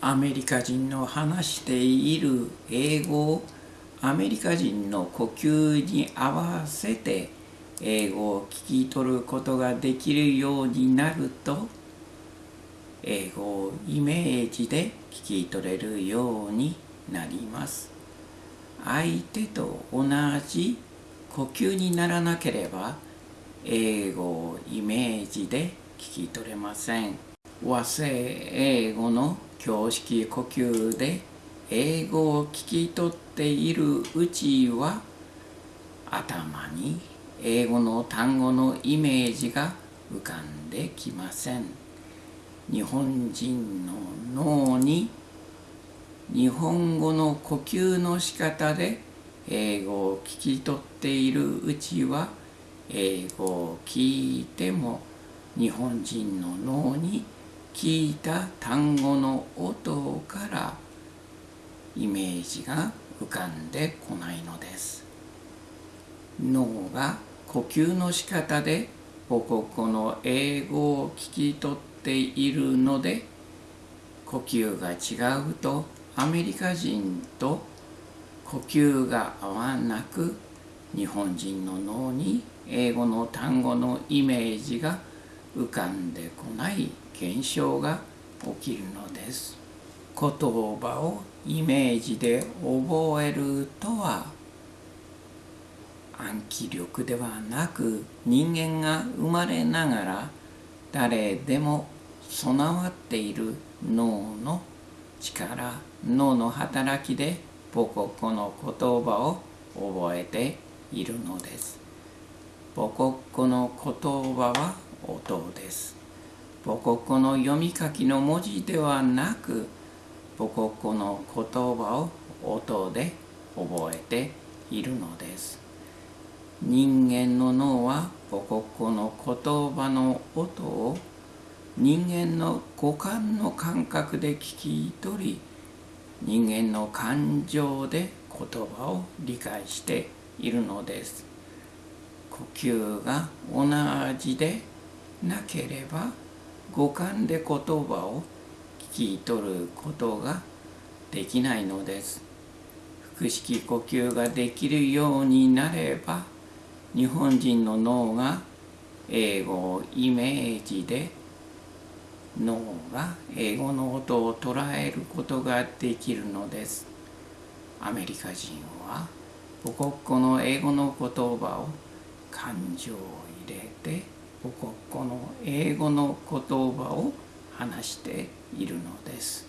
アメリカ人の話している英語をアメリカ人の呼吸に合わせて英語を聞き取ることができるようになると英語をイメージで聞き取れるようになります。相手と同じ呼吸にならなければ英語をイメージで聞き取れません。和製英語の教式呼吸で英語を聞き取っているうちは頭に英語の単語のイメージが浮かんできません日本人の脳に日本語の呼吸の仕方で英語を聞き取っているうちは英語を聞いても日本人の脳に聞いた単語の音からイメージが浮かんでこないのです。脳が呼吸の仕方で母国語の英語を聞き取っているので呼吸が違うとアメリカ人と呼吸が合わなく日本人の脳に英語の単語のイメージが浮かんでこない。現象が起きるのです言葉をイメージで覚えるとは暗記力ではなく人間が生まれながら誰でも備わっている脳の力脳の働きで母国の言葉を覚えているのです。母国語の言葉は音です。母国語の読み書きの文字ではなく母国語の言葉を音で覚えているのです。人間の脳は母国語の言葉の音を人間の五感の感覚で聞き取り人間の感情で言葉を理解しているのです。呼吸が同じでなければ五感で言葉を聞き取ることができないのです。腹式呼吸ができるようになれば日本人の脳が英語をイメージで脳が英語の音を捉えることができるのです。アメリカ人は母国語の英語の言葉を感情を入れて英語の言葉を話しているのです。